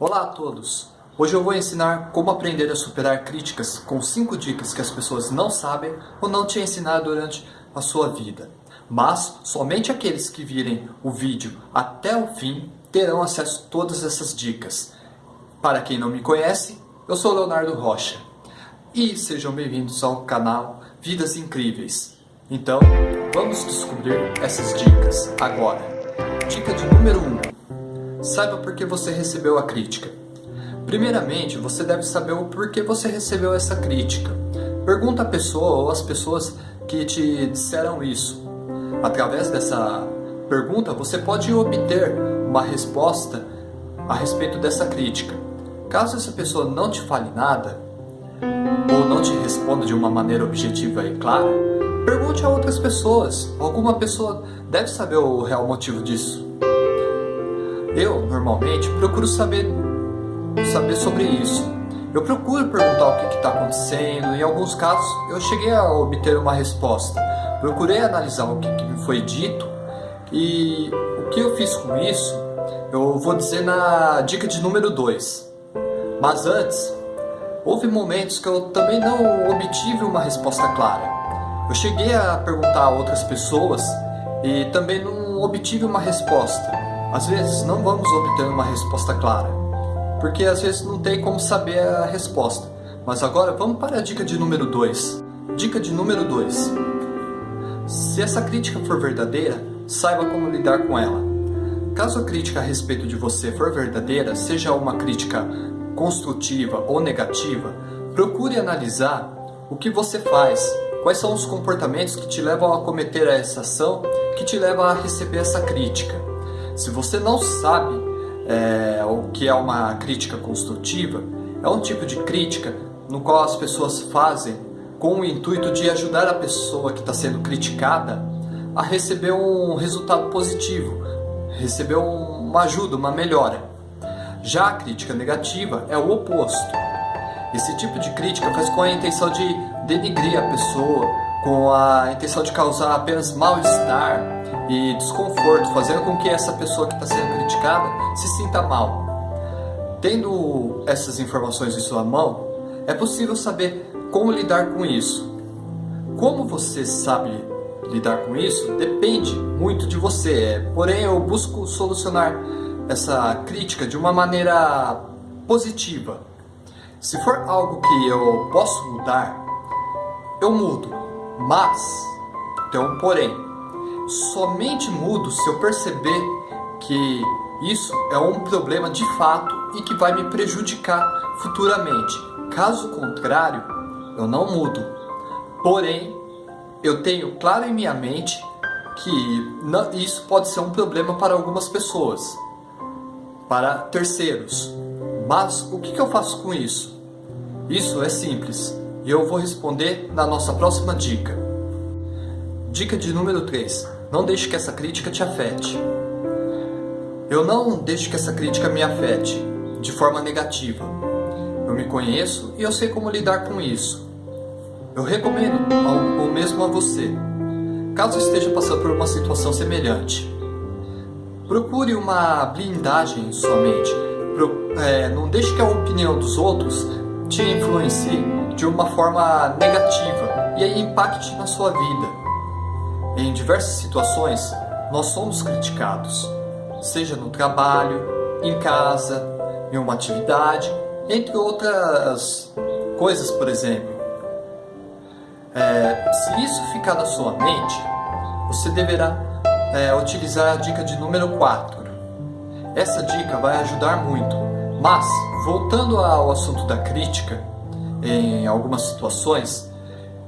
Olá a todos! Hoje eu vou ensinar como aprender a superar críticas com 5 dicas que as pessoas não sabem ou não te ensinaram durante a sua vida. Mas somente aqueles que virem o vídeo até o fim terão acesso a todas essas dicas. Para quem não me conhece, eu sou Leonardo Rocha. E sejam bem-vindos ao canal Vidas Incríveis. Então, vamos descobrir essas dicas agora. Dica de número 1. Um, saiba por que você recebeu a crítica. Primeiramente, você deve saber o porquê você recebeu essa crítica. Pergunta a pessoa ou as pessoas que te disseram isso. Através dessa pergunta, você pode obter uma resposta a respeito dessa crítica. Caso essa pessoa não te fale nada, ou não te responda de uma maneira objetiva e clara, pergunte a outras pessoas. Alguma pessoa deve saber o real motivo disso. Eu, normalmente, procuro saber, saber sobre isso. Eu procuro perguntar o que está acontecendo, em alguns casos eu cheguei a obter uma resposta. Procurei analisar o que, que me foi dito e o que eu fiz com isso, eu vou dizer na dica de número 2. Mas antes, houve momentos que eu também não obtive uma resposta clara. Eu cheguei a perguntar a outras pessoas e também não obtive uma resposta. Às vezes não vamos obter uma resposta clara, porque às vezes não tem como saber a resposta. Mas agora vamos para a dica de número 2. Dica de número 2. Se essa crítica for verdadeira, saiba como lidar com ela. Caso a crítica a respeito de você for verdadeira, seja uma crítica construtiva ou negativa, procure analisar o que você faz, quais são os comportamentos que te levam a cometer essa ação, que te levam a receber essa crítica. Se você não sabe é, o que é uma crítica construtiva, é um tipo de crítica no qual as pessoas fazem com o intuito de ajudar a pessoa que está sendo criticada a receber um resultado positivo, receber uma ajuda, uma melhora. Já a crítica negativa é o oposto. Esse tipo de crítica faz com a intenção de denigrir a pessoa, com a intenção de causar apenas mal-estar e desconforto, fazendo com que essa pessoa que está sendo criticada se sinta mal. Tendo essas informações em sua mão, é possível saber como lidar com isso. Como você sabe lidar com isso depende muito de você, porém eu busco solucionar essa crítica de uma maneira positiva. Se for algo que eu posso mudar, eu mudo, mas tem um porém. Somente mudo se eu perceber que isso é um problema de fato e que vai me prejudicar futuramente. Caso contrário, eu não mudo. Porém, eu tenho claro em minha mente que isso pode ser um problema para algumas pessoas para terceiros. Mas o que, eu faço com isso? Isso é simples e eu vou responder na nossa próxima dica. Dica de número 3. Não deixe que essa crítica te afete. Eu não deixo que essa crítica me afete de forma negativa. Eu me conheço e eu sei como lidar com isso. Eu recomendo o mesmo a você, caso esteja passando por uma situação semelhante. Procure uma blindagem em sua mente. Pro, é, não deixe que a opinião dos outros te influencie de uma forma negativa e impacte na sua vida. Em diversas situações, nós somos criticados, seja no trabalho, em casa, em uma atividade, entre outras coisas, por exemplo. É, se isso ficar na sua mente, você deverá é, utilizar a dica de número 4. Essa dica vai ajudar muito, mas voltando ao assunto da crítica, em algumas situações,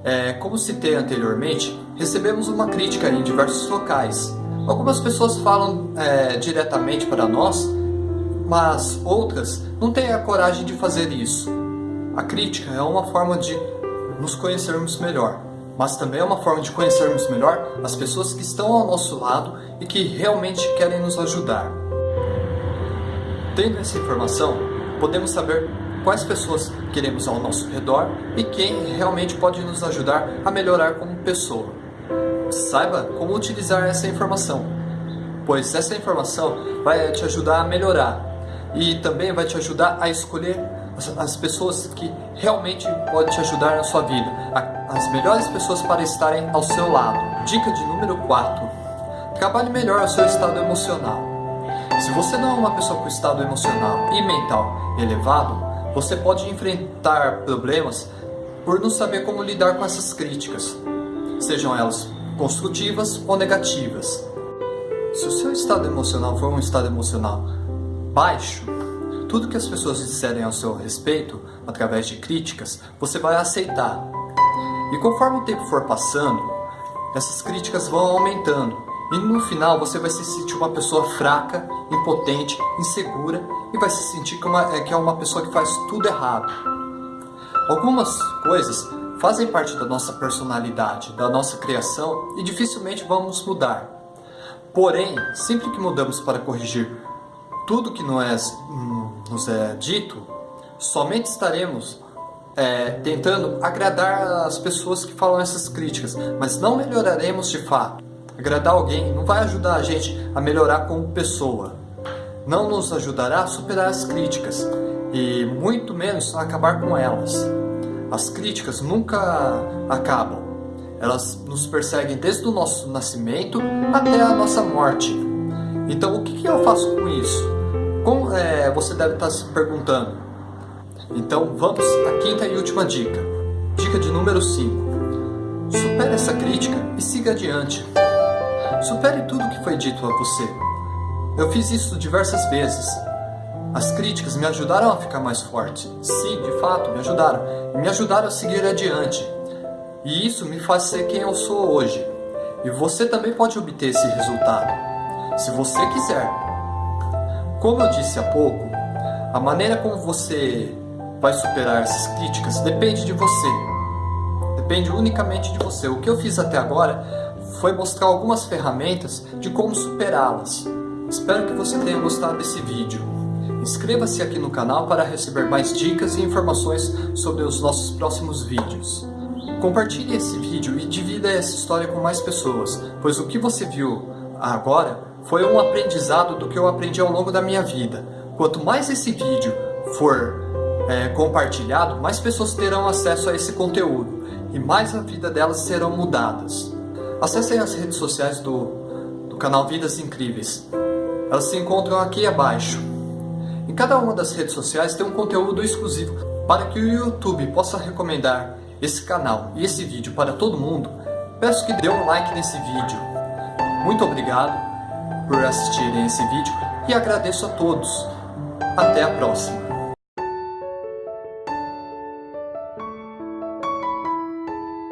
é, como citei anteriormente, recebemos uma crítica em diversos locais. Algumas pessoas falam é, diretamente para nós, mas outras não têm a coragem de fazer isso. A crítica é uma forma de nos conhecermos melhor mas também é uma forma de conhecermos melhor as pessoas que estão ao nosso lado e que realmente querem nos ajudar. Tendo essa informação, podemos saber quais pessoas queremos ao nosso redor e quem realmente pode nos ajudar a melhorar como pessoa. Saiba como utilizar essa informação, pois essa informação vai te ajudar a melhorar. e também vai te ajudar a escolher as pessoas que realmente podem te ajudar na sua vida, as melhores pessoas para estarem ao seu lado. Dica de número 4: trabalhe melhor o seu estado emocional. Se você não é uma pessoa com estado emocional e mental elevado, você pode enfrentar problemas por não saber como lidar com essas críticas, sejam elas construtivas ou negativas. Se o seu estado emocional for um estado emocional baixo, tudo que as pessoas disserem ao seu respeito, através de críticas, você vai aceitar. E conforme o tempo for passando, essas críticas vão aumentando. E no final você vai se sentir uma pessoa fraca, impotente, insegura e vai se sentir que, uma, é, que é uma pessoa que faz tudo errado. Algumas coisas fazem parte da nossa personalidade, da nossa criação e dificilmente vamos mudar. Porém, sempre que mudamos para corrigir tudo que não é, hum, nos é dito, somente estaremos é, tentando agradar as pessoas que falam essas críticas, mas não melhoraremos de fato. Agradar alguém não vai ajudar a gente a melhorar como pessoa, não nos ajudará a superar as críticas e muito menos a acabar com elas. As críticas nunca acabam, elas nos perseguem desde o nosso nascimento até a nossa morte. Então o que eu faço com isso? Como é, você deve estar se perguntando? Então vamos à quinta e última dica. Dica de número 5. Supere essa crítica e siga adiante. Supere tudo que foi dito a você. Eu fiz isso diversas vezes. As críticas me ajudaram a ficar mais forte. Sim, de fato, me ajudaram. E me ajudaram a seguir adiante. E isso me faz ser quem eu sou hoje. E você também pode obter esse resultado. Se você quiser. Como eu disse há pouco, a maneira como você vai superar essas críticas depende de você. Depende unicamente de você. O que eu fiz até agora foi mostrar algumas ferramentas de como superá-las. Espero que você tenha gostado desse vídeo. Inscreva-se aqui no canal para receber mais dicas e informações sobre os nossos próximos vídeos. Compartilhe esse vídeo e divida essa história com mais pessoas, pois o que você viu agora foi um aprendizado do que eu aprendi ao longo da minha vida. Quanto mais esse vídeo for é, compartilhado, mais pessoas terão acesso a esse conteúdo e mais a vida delas serão mudadas. Acessem as redes sociais do, do canal Vidas Incríveis. Elas se encontram aqui abaixo. Em cada uma das redes sociais tem um conteúdo exclusivo para que o YouTube possa recomendar esse canal e esse vídeo para todo mundo. Peço que dê um like nesse vídeo. Muito obrigado por assistirem esse vídeo e agradeço a todos. Até a próxima!